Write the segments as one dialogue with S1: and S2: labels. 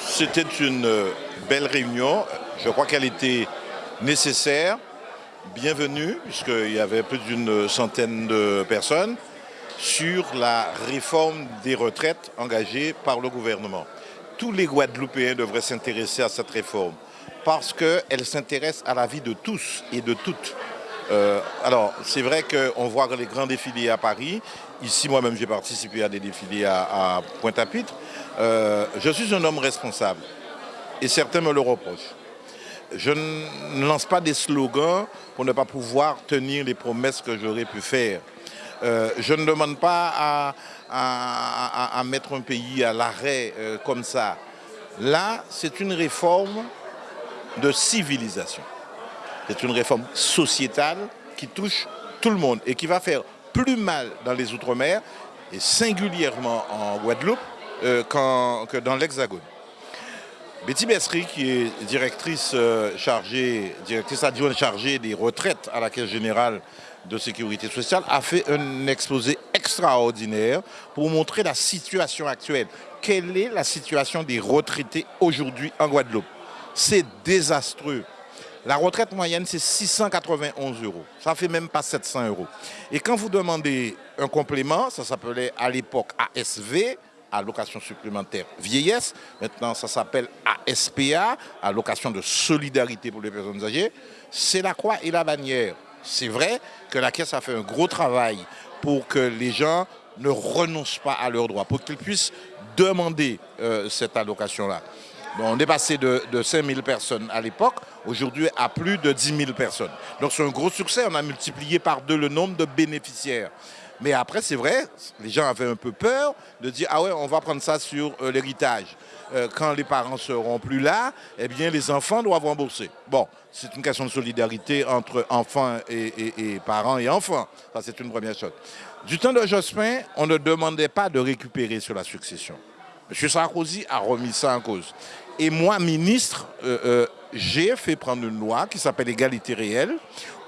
S1: C'était une belle réunion. Je crois qu'elle était nécessaire, bienvenue, puisqu'il y avait plus d'une centaine de personnes, sur la réforme des retraites engagée par le gouvernement. Tous les Guadeloupéens devraient s'intéresser à cette réforme parce qu'elle s'intéresse à la vie de tous et de toutes. Euh, alors, c'est vrai qu'on voit les grands défilés à Paris. Ici, moi-même, j'ai participé à des défilés à, Pointe-à-Pitre. Euh, je suis un homme responsable et certains me le reprochent. Je ne lance pas des slogans pour ne pas pouvoir tenir les promesses que j'aurais pu faire. Euh, je ne demande pas à, mettre un pays à l'arrêt comme ça. Là, c'est une réforme de civilisation. C'est une réforme sociétale qui touche tout le monde et qui va faire plus mal dans les Outre-mer et singulièrement en Guadeloupe euh, que dans l'Hexagone. Betty Bessery, qui est directrice, euh, chargée, directrice adjointe chargée des retraites à la Caisse générale de sécurité sociale, a fait un exposé extraordinaire pour montrer la situation actuelle. Quelle est la situation des retraités aujourd'hui en Guadeloupe? C'est désastreux. La retraite moyenne, c'est 691 euros. Ça fait même pas 700 euros. Et quand vous demandez un complément, ça s'appelait à l'époque ASV, allocation supplémentaire vieillesse. Maintenant, ça s'appelle ASPA, allocation de solidarité pour les personnes âgées. C'est la croix et la bannière. C'est vrai que la Caisse a fait un gros travail pour que les gens ne renoncent pas à leurs droits, pour qu'ils puissent demander euh, cette allocation-là on est passé de, 5 000 personnes à l'époque, aujourd'hui à plus de 10 000 personnes. Donc c'est un gros succès, on a multiplié par deux le nombre de bénéficiaires. Mais après, c'est vrai, les gens avaient un peu peur de dire « Ah ouais, on va prendre ça sur euh, l'héritage. Euh, quand les parents seront plus là, eh bien, les enfants doivent rembourser. » Bon, c'est une question de solidarité entre enfants et, parents et enfants. Ça, c'est une première chose. Du temps de Jospin, on ne demandait pas de récupérer sur la succession. M. Sarkozy a remis ça en cause. Et moi, ministre, euh, euh, j'ai fait prendre une loi qui s'appelle égalité réelle,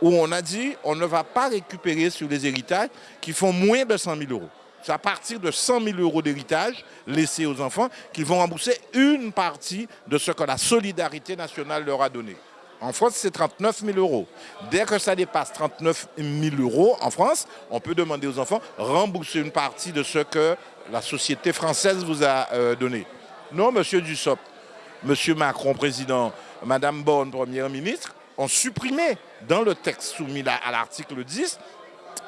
S1: où on a dit on ne va pas récupérer sur les héritages qui font moins de 100 000 euros. C'est à partir de 100 000 euros d'héritage laissés aux enfants qu'ils vont rembourser une partie de ce que la solidarité nationale leur a donné. En France, c'est 39 000 euros. Dès que ça dépasse 39 000 euros en France, on peut demander aux enfants rembourser une partie de ce que la société française vous a euh, donné. Non, monsieur Dussopt, M. Macron, président, Mme Bonne, première ministre, ont supprimé dans le texte soumis à l'article 10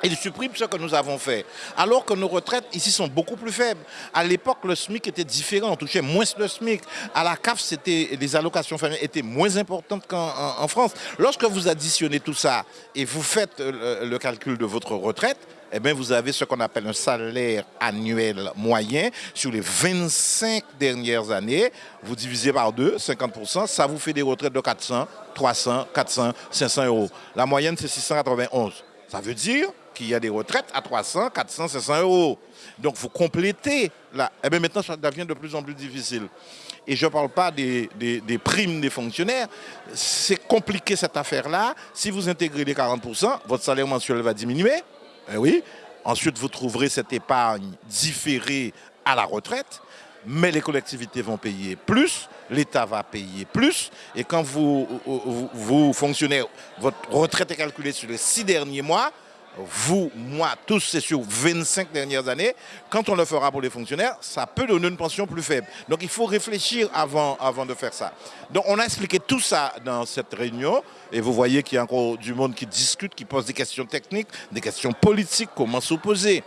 S1: ils suppriment ce que nous avons fait. Alors que nos retraites ici sont beaucoup plus faibles. À l'époque, le SMIC était différent, on touchait moins le SMIC. À la CAF, les allocations familiales étaient moins importantes qu'en France. Lorsque vous additionnez tout ça et vous faites euh, le calcul de votre retraite, eh bien, vous avez ce qu'on appelle un salaire annuel moyen sur les 25 dernières années. Vous divisez par deux, 50%, ça vous fait des retraites de 400, 300, 400, 500 euros. La moyenne, c'est 691. Ça veut dire qu'il y a des retraites à 300, 400, 500 euros. Donc, vous complétez là. Eh bien, maintenant, ça devient de plus en plus difficile. Et je ne parle pas des, des, primes des fonctionnaires. C'est compliqué cette affaire-là. Si vous intégrez les 40%, votre salaire mensuel va diminuer. Eh oui. Ensuite, vous trouverez cette épargne différée à la retraite, mais les collectivités vont payer plus, l'État va payer plus, et quand vous, vous, fonctionnez, votre retraite est calculée sur les six derniers mois, vous, moi, tous, c'est sur 25 dernières années. Quand on le fera pour les fonctionnaires, ça peut donner une pension plus faible. Donc il faut réfléchir avant, avant de faire ça. Donc on a expliqué tout ça dans cette réunion. Et vous voyez qu'il y a encore du monde qui discute, qui pose des questions techniques, des questions politiques, comment s'opposer.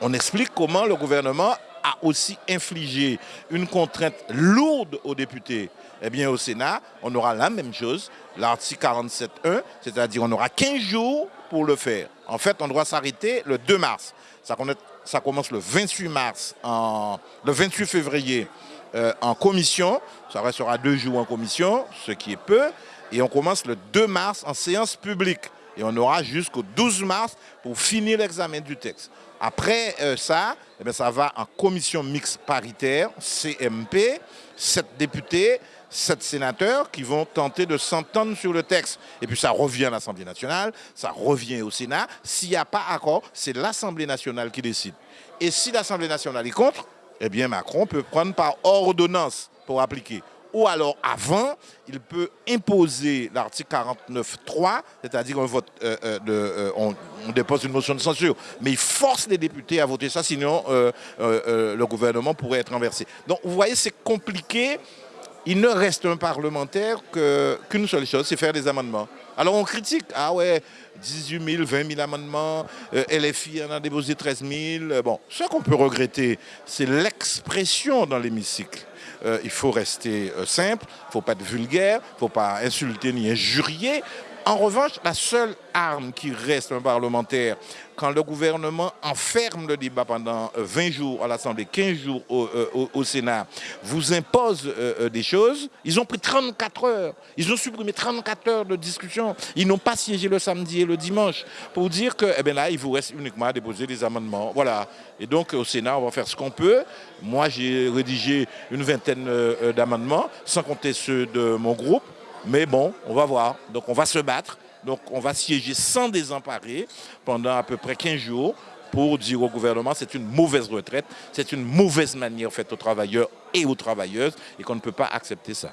S1: On explique comment le gouvernement a aussi infligé une contrainte lourde aux députés. Eh bien, au Sénat, on aura la même chose, l'article 47.1, c'est-à-dire on aura 15 jours pour le faire. En fait, on doit s'arrêter le 2 mars. Ça, commence le 28 mars, le 28 février euh, en commission. Ça restera deux jours en commission, ce qui est peu. Et on commence le 2 mars en séance publique. Et on aura jusqu'au 12 mars pour finir l'examen du texte. Après euh, ça, eh ça va en commission mixte paritaire, CMP, sept députés, sept sénateurs qui vont tenter de s'entendre sur le texte. Et puis ça revient à l'Assemblée nationale, ça revient au Sénat. S'il n'y a pas accord, c'est l'Assemblée nationale qui décide. Et si l'Assemblée nationale est contre, eh bien Macron peut prendre par ordonnance pour appliquer. Ou alors avant, il peut imposer l'article 49.3, c'est-à-dire qu'on vote, euh, euh, euh, on, dépose une motion de censure, mais il force les députés à voter ça, sinon le gouvernement pourrait être renversé. Donc vous voyez, c'est compliqué. Il ne reste un parlementaire qu'une seule chose, c'est faire des amendements. Alors on critique, ah ouais, 18 000, 20 000 amendements, LFI en a déposé 13 000. Bon, ce qu'on peut regretter, c'est l'expression dans l'hémicycle. Euh, il faut rester euh, simple, il ne faut pas être vulgaire, il ne faut pas insulter ni injurier. En revanche, la seule arme qui reste un parlementaire, quand le gouvernement enferme le débat pendant 20 euh, jours à l'Assemblée, 15 jours au, Sénat, vous impose des choses, ils ont pris 34 heures, ils ont supprimé 34 heures de discussion, ils n'ont pas siégé le samedi et le dimanche pour dire que eh bien là, il vous reste uniquement à déposer des amendements. Voilà. Et donc au Sénat, on va faire ce qu'on peut. Moi, j'ai rédigé une vingtaine d'amendements, sans compter ceux de mon groupe. Mais bon, on va voir. Donc on va se battre. Donc on va siéger sans désemparer pendant à peu près 15 jours pour dire au gouvernement c'est une mauvaise retraite, c'est une mauvaise manière faite aux travailleurs et aux travailleuses et qu'on ne peut pas accepter ça.